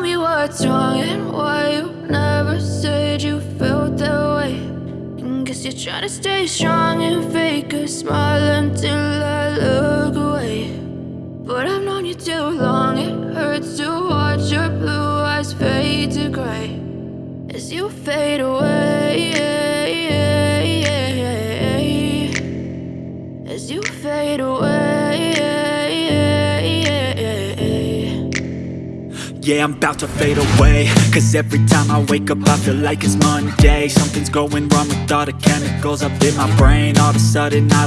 tell me what's wrong and why you never said you felt that way. And guess you're trying to stay strong and fake a smile until I look away. But I've known you too long, it hurts to watch your blue eyes fade to gray as you fade away. As you fade away. Yeah, I'm about to fade away. Cause every time I wake up I feel like it's Monday. Something's going wrong with all the chemicals up in my brain. All of a sudden I